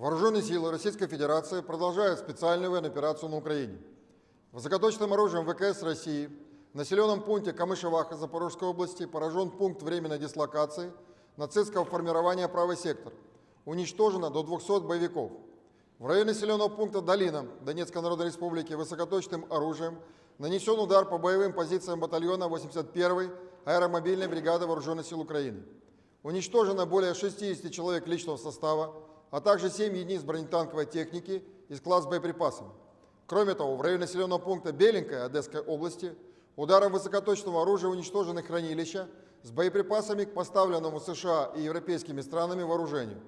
Вооруженные силы Российской Федерации продолжают специальную военную операцию на Украине. Высокоточным оружием ВКС России в населенном пункте Камышеваха Запорожской области поражен пункт временной дислокации нацистского формирования «Правый сектор». Уничтожено до 200 боевиков. В районе населенного пункта Долина Донецкой Народной Республики высокоточным оружием нанесен удар по боевым позициям батальона 81-й аэромобильной бригады Вооруженных сил Украины. Уничтожено более 60 человек личного состава, а также 7 единиц бронетанковой техники и склад с боеприпасами. Кроме того, в районе населенного пункта Беленькая Одесской области ударом высокоточного оружия уничтожены хранилища с боеприпасами к поставленному США и европейскими странами вооружению.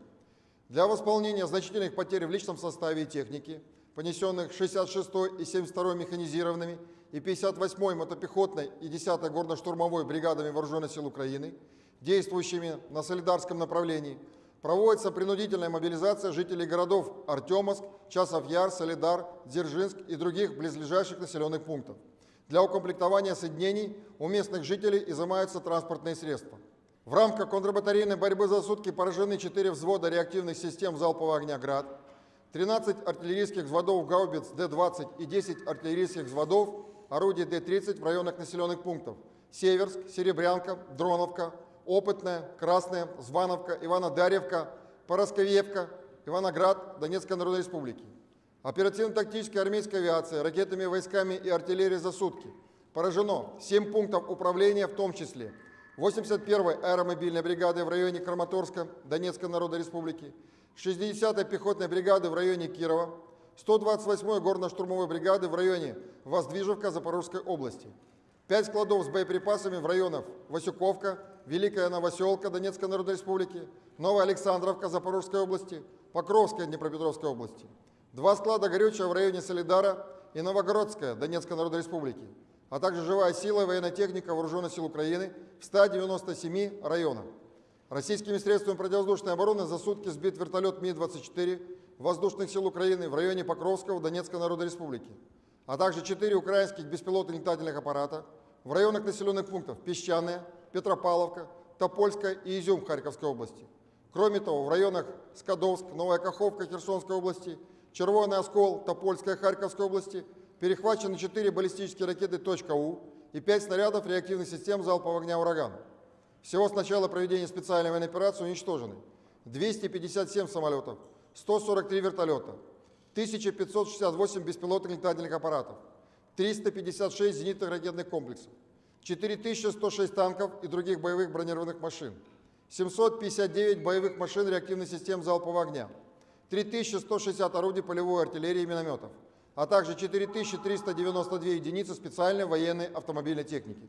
Для восполнения значительных потерь в личном составе и технике, понесенных 66-й и 72-й механизированными и 58-й мотопехотной и 10-й горно-штурмовой бригадами Вооруженных сил Украины, действующими на солидарском направлении, проводится принудительная мобилизация жителей городов Артемовск, Часов Яр, Солидар, Дзержинск и других близлежащих населенных пунктов. Для укомплектования соединений у местных жителей изымаются транспортные средства. В рамках контрбатарейной борьбы за сутки поражены 4 взвода реактивных систем залпового огня «Град», 13 артиллерийских взводов гаубиц Д-20 и 10 артиллерийских взводов орудий Д-30 в районах населенных пунктов Северск, Серебрянка, Дроновка, Опытная, Красная, Звановка, Иванодарьевка, Поросковевка, Иваноград, Донецкой Народной Республики. Оперативно-тактической армейской авиации, ракетными войсками и артиллерией за сутки. Поражено 7 пунктов управления, в том числе. 81-й аэромобильной бригады в районе Краматорска, Донецкой Народной Республики, 60-й пехотной бригады в районе Кирова, 128-й горно-штурмовой бригады в районе Воздвижевка Запорожской области, 5 складов с боеприпасами в районах Васюковка, Великая Новоселка Донецкой Народной Республики, Новая Александровка Запорожской области, Покровская Днепропетровской области, два склада горючего в районе Солидара и Новогородская Донецкой Народной Республики, а также живая сила и военная техника Вооруженных сил Украины в 197 районах. Российскими средствами противовоздушной обороны за сутки сбит вертолет Ми-24 Воздушных сил Украины в районе Покровского Донецкой Народной Республики, а также 4 украинских беспилотных летательных аппарата в районах населенных пунктов Песчаные, Петропавловка, Топольская и Изюм Харьковской области. Кроме того, в районах Скадовск, Новая Каховка Херсонской области, Червоный Оскол, Топольская Харьковской области перехвачены 4 баллистические ракеты «У» и 5 снарядов реактивных систем залпового огня «Ураган». Всего с начала проведения специальной военной операции уничтожены 257 самолетов, 143 вертолета, 1568 беспилотных летательных аппаратов, 356 зенитных ракетных комплексов, 4106 танков и других боевых бронированных машин, 759 боевых машин реактивных систем залпового огня, 3160 орудий полевой артиллерии и минометов, а также 4392 единицы специальной военной автомобильной техники.